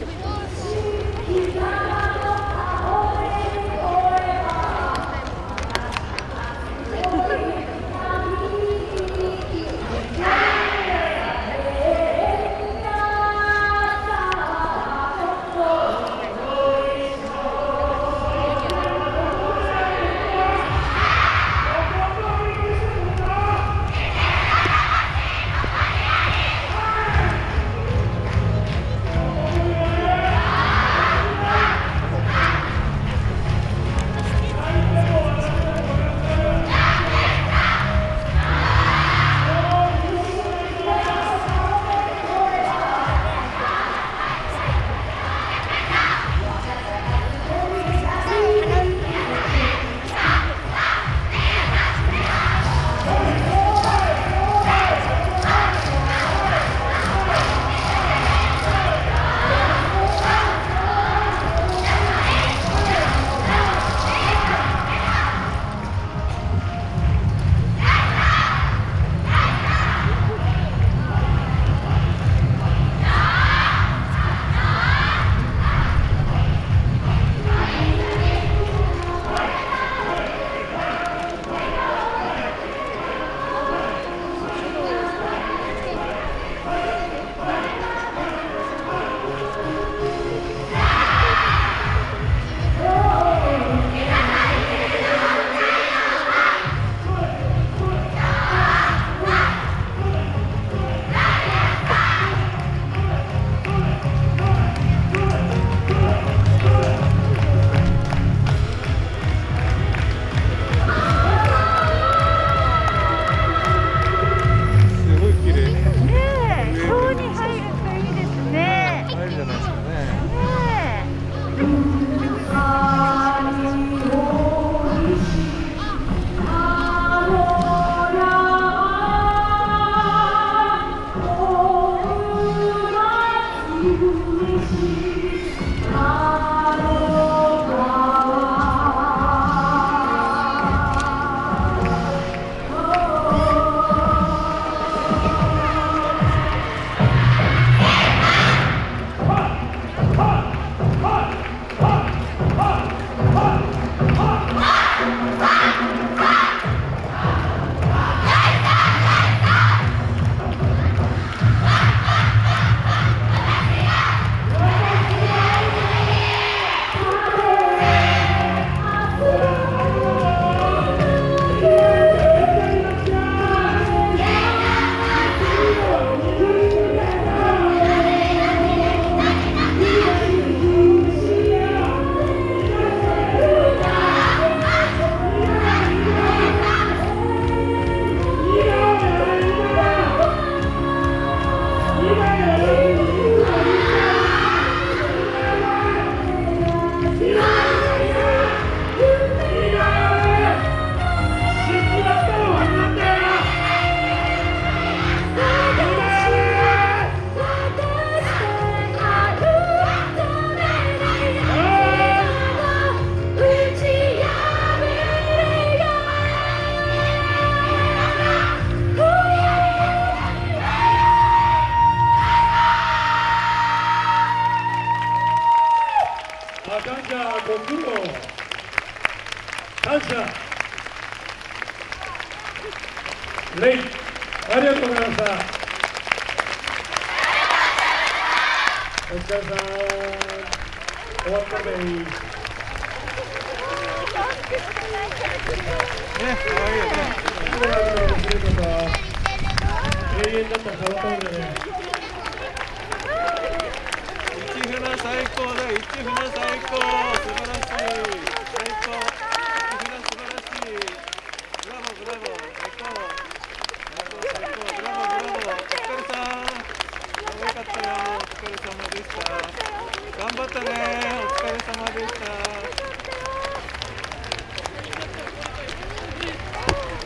いいな! Música した。レイありがとうございました。お疲れ様終わったでいいね、いね。はら。一船最高だ。一船最高。素晴らしい。最高。頑張ったね。お疲れ様でした。